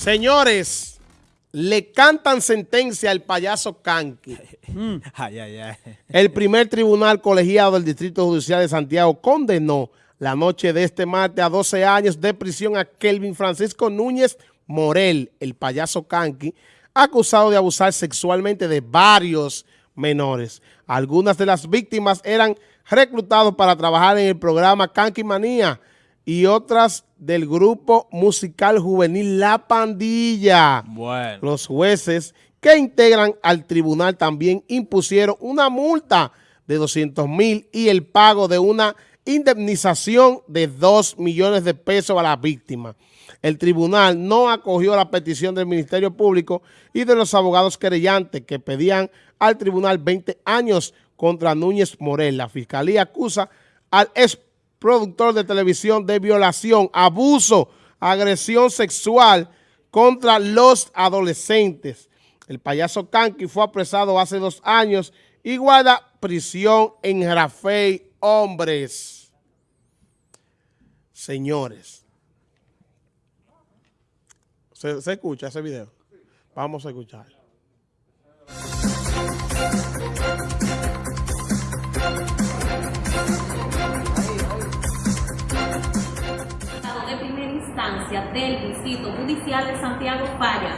Señores, le cantan sentencia al payaso ay, ay. El primer tribunal colegiado del Distrito Judicial de Santiago condenó la noche de este martes a 12 años de prisión a Kelvin Francisco Núñez Morel, el payaso Kanki, acusado de abusar sexualmente de varios menores. Algunas de las víctimas eran reclutados para trabajar en el programa Kanki Manía y otras del grupo musical juvenil La Pandilla. Bueno. Los jueces que integran al tribunal también impusieron una multa de 200 mil y el pago de una indemnización de 2 millones de pesos a la víctima. El tribunal no acogió la petición del Ministerio Público y de los abogados querellantes que pedían al tribunal 20 años contra Núñez Morel. La fiscalía acusa al ex productor de televisión de violación, abuso, agresión sexual contra los adolescentes. El payaso Kanki fue apresado hace dos años y guarda prisión en Rafey Hombres. Señores, ¿se, se escucha ese video? Vamos a escuchar. Del Distrito Judicial de Santiago falla.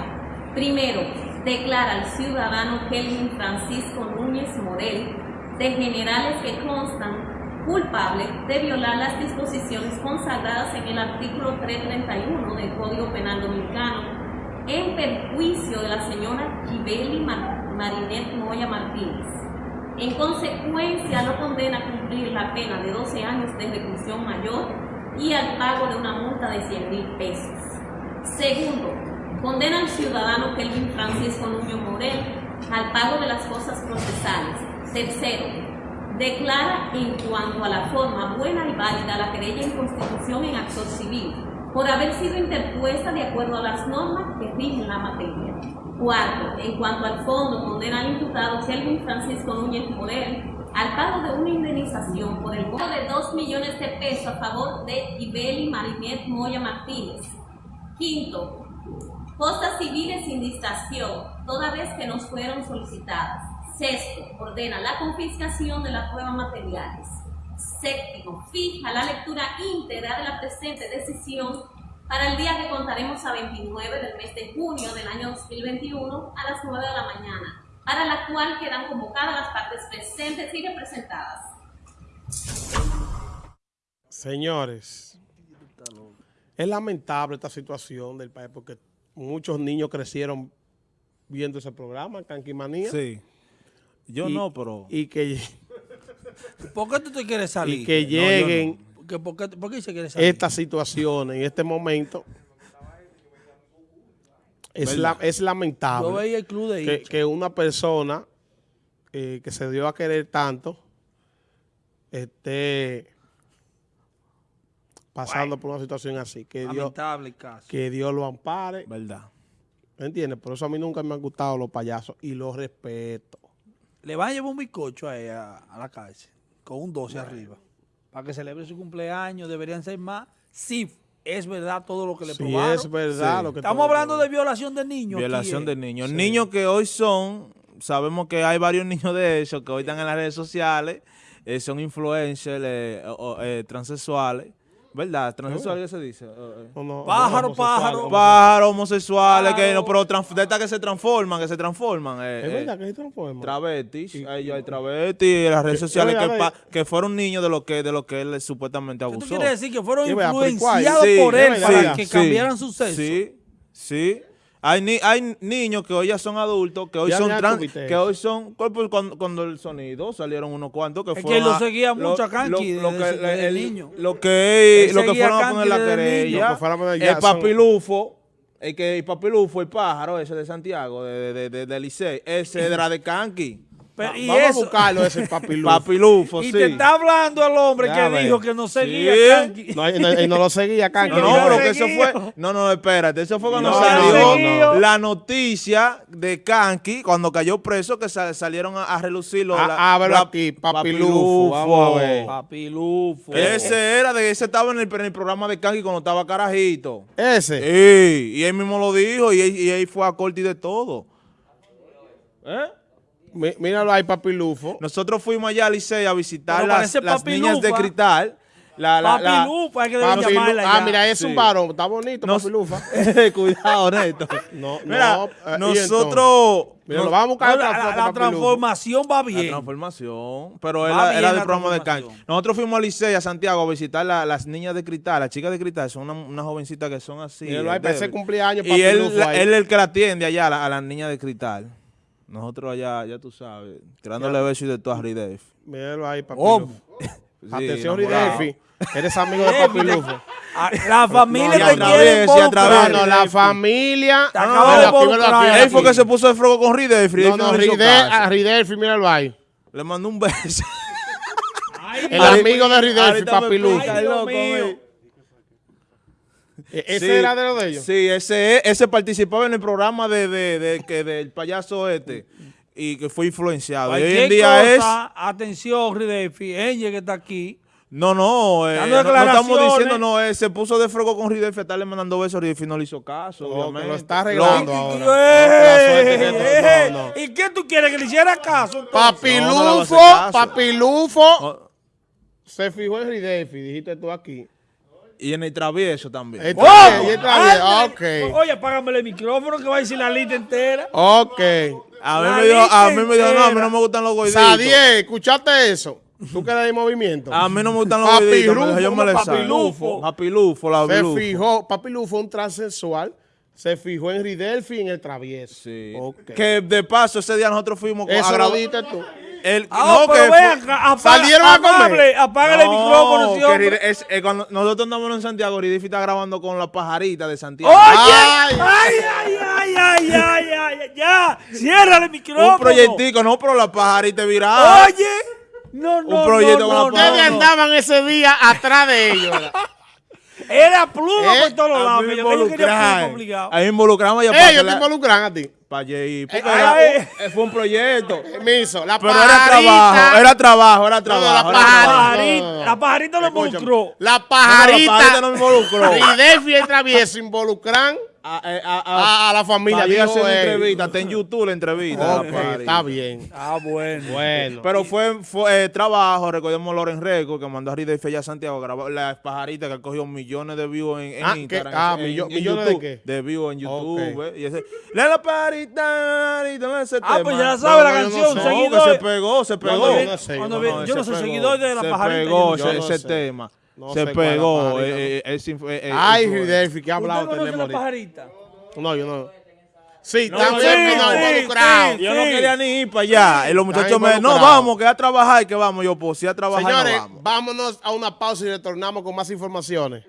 Primero, declara al ciudadano Kelvin Francisco Núñez Morel de generales que constan culpable de violar las disposiciones consagradas en el artículo 331 del Código Penal Dominicano en perjuicio de la señora Gibeli Mar Marinet Moya Martínez. En consecuencia, lo condena a cumplir la pena de 12 años de reclusión mayor y al pago de una multa de 100 mil pesos. Segundo, condena al ciudadano Kelvin Francisco Nuño Morel al pago de las cosas procesales. Tercero, declara en cuanto a la forma buena y válida la querella en constitución en acto civil por haber sido interpuesta de acuerdo a las normas que rigen la materia. Cuarto, en cuanto al fondo, condena al imputado Kelvin Francisco Núñez Morel al pago de una indemnización por el monto de 2 millones de pesos a favor de Ibeli Marinet Moya Martínez. Quinto, costas civiles sin distracción, toda vez que nos fueron solicitadas. Sexto, ordena la confiscación de las pruebas materiales. Séptimo, fija la lectura íntegra de la presente decisión para el día que contaremos a 29 del mes de junio del año 2021 a las 9 de la mañana, para la cual quedan convocadas las partes presentes y representadas. Señores, es lamentable esta situación del país porque muchos niños crecieron viendo ese programa, Canquimanía. Sí. Yo y, no, pero... Y que, ¿Por qué tú te quieres salir? y que lleguen No. ¿Qué- ¿Por qué, por qué se quiere salir? estas situaciones en este momento. Es, la- es Yo lamentable veía el club de que, que una persona eh, que se dio a querer tanto esté pasando por una situación así. Que Dios, Lamentable caso. que Dios lo ampare. ¿Verdad? ¿Me entiendes? Por eso a mí nunca me han gustado los payasos y los respeto. Le van a llevar un bizcocho a, ella a la cárcel con un 12 arriba. Para que celebre su cumpleaños. Deberían ser más. Sí, es verdad todo lo que le probaron. es verdad Sí. lo que Estamos hablando de violación de niños. Violación eh. de niños. Niños que hoy son, sabemos que hay varios niños de esos que hoy están en las redes sociales, eh, son influencers, eh, o- eh, transexuales, ¿verdad? Transexuales, ¿qué se dice? Eh, eh. No, no, Pájaro, homosexual, pájaro. homosexual. Pájaros, homosexuales, que no, Pájaro. pero trans- de estas que se transforman, que se transforman. eh, Es eh, verdad que se transforma. Travestis, ahí hay travestis en las redes sociales que, pa- que fueron niños de lo que de lo que él supuestamente ¿Qué tú abusó. quieres decir? Que fueron influenciados Sí, por él para que sí, cambiaran su sexo. Sí, sí. Hay, ni- hay niños que hoy ya son adultos, que hoy Ya son trans, que hoy son, ¿cuál fue cuando, cuando el sonido salieron unos cuantos que Es que fueron lo a- seguía mucho a Kanki lo, desde- que, desde el- niño. Lo que, lo que fueron a poner la querella, Lo que el papilufo, el que el papilufo, el pájaro ese de Santiago, de, de, de, de Licey, ese era de Kanki. Pero- y Vamos eso- a buscarlo ese papilufo. Papilufo, Y sí. te está hablando el hombre Ya que dijo que no seguía Sí. Kanki. No, y no, y no lo seguía, Kanki. No, no, pero que eso fue. No, no, espérate. Eso fue cuando No, salió no, no. la noticia de Kanki, cuando cayó preso, que sa- salieron a, a relucirlo. Ah, la- la- aquí, Papilufo, vamos a ver. Papilufo. Ese era de ese estaba en el, en el programa de Kanki cuando estaba carajito. Ese. Sí, y él mismo lo dijo y él, y él fue a corte y de todo. ¿Eh? Mí- Míralo ahí, papilufo. Nosotros fuimos allá a Licey a visitar las, niñas de cristal. La, la, la- Papilufa, que deben Papilu- llamarla ah, ya. mira, es Sí. un varón. Está bonito, No- papilufa. Cuidado, Neto. No, Mira, no, eh, ¿y nosotros... Mira, nos- lo vamos a buscar No, la, la- la transformación va La bien. transformación, pero era, era la del programa de transformación. Nosotros fuimos a Licey, a Santiago, a visitar la- las niñas de cristal, las chicas de cristal, son una, una jovencita que son así. Eh, para ese cumpleaños, Y él, la- él es el que la atiende allá, a, la- a las niñas de cristal. Nosotros allá, ya tú sabes, tirándole besos y de todo a Ridef. Míralo ahí, papilufo. Atención, enamorado. Ridelfi. Eres amigo de papilufo. Ah, La familia No, te quiere vez, y otra No, vez. no, la familia. Te No, acabo de Él fue que se puso de fuego con Ridef. No, no, Ridelfi, míralo ahí. Le mandó un beso. El amigo de Ridelfi, ahorita me papilufo. explica, Ay, Dios loco, mío. eh. E- Ese Sí, era de los de ellos. Sí, ese, ese participaba en el programa de, de, de- que del payaso este y que fue influenciado. Y hoy en día es... atención, Ridefi, Enge que está aquí. No, no, eh, no, no estamos diciendo, no, eh, se puso de fuego con Ridolfi, estarle mandando besos, Ridolfi no le hizo caso, No, que obviamente. lo está arreglando ahora. ¿Y qué tú quieres? ¿Que le hiciera caso? entonces? Papilufo, papilufo. Oh, Se fijó en Ridelfi, dijiste tú aquí. Y en el travieso también. ¡Oh! bien, y ok. Oye, apágame el micrófono que va a decir la lista entera. Ok. a mí la me dijo, a mí me dijo, no, a mí no me gustan los gorditos. Sadiel, ¿escuchaste eso? Tú que eres de movimiento. A mí no me gustan los Papirufo, gorditos. me dijo, Yo me ¿cómo le papilufo? Papilufo, la Se papilufo. fijó, Papilufo un transexual. Se fijó en Ridelfi y en el travieso. Sí. Ok. Que de paso ese día nosotros fuimos Eso lo dijiste tú. El, Ah, no, pero que vean, fue- apaga, salieron a comer. apágale el micrófono, hombre. Es- eh, cuando nosotros andamos en Santiago, Ridifi está grabando con la pajarita de Santiago. Oye, Ay. ay, ay, ay, ay, ay, ay, ay, ya, ciérrale el micrófono. un proyectico, no, pero la pajarita es viral. Oye, no, no, proyecto no, con no, la no, Ustedes andaban ese día atrás de ellos. Era pluma Eh, por todos A lados. que yo- ellos querían pluma obligado. Ahí involucramos ya para Ellos que te involucran a ti. para allí, Eh, eh, fue un proyecto. Permiso. La Pero era pajarita. trabajo, era trabajo, era trabajo. la pajarita. no, no. la pajarita lo Escúchame. involucró. La No, la pajarita. no me involucró. Ridelfi y el travieso involucran A, a- a- la familia. Hacer una él. entrevista, está en YouTube la entrevista. la pajarita. está bien. Ah, bueno. Bueno. Pero fue, fue eh, trabajo, recordemos Loren Record, que mandó a Ridelfi allá a Santiago a grabar las pajaritas que cogió millones de views en, en Ah, ¿qué? Instagram. Ah, en- millo- en ¿millones de YouTube, qué? De views en YouTube. Ok. eh, Y ese, la la pajarita, ese Ah, tema. pues ya sabe la No, yo no canción, sé. No, seguidor. se pegó, se pegó. Cuando yo no cuando yo se soy pegó. seguidor de la se pajarita. pegó yo ese, tema. No se pegó. eh, eh, es influ- eh, eh, Ay. Ridelfi, ¿qué ha hablado ¿Usted conoce la pajarita? No, yo no. Sí, No, también sí, vino sí, involucrado. sí. Yo no quería ni ir para allá. Y los muchachos me no, vamos, que a trabajar, que vamos. Yo, pues, sí, a trabajar, Señores, no vamos. vámonos a una pausa y retornamos con más informaciones.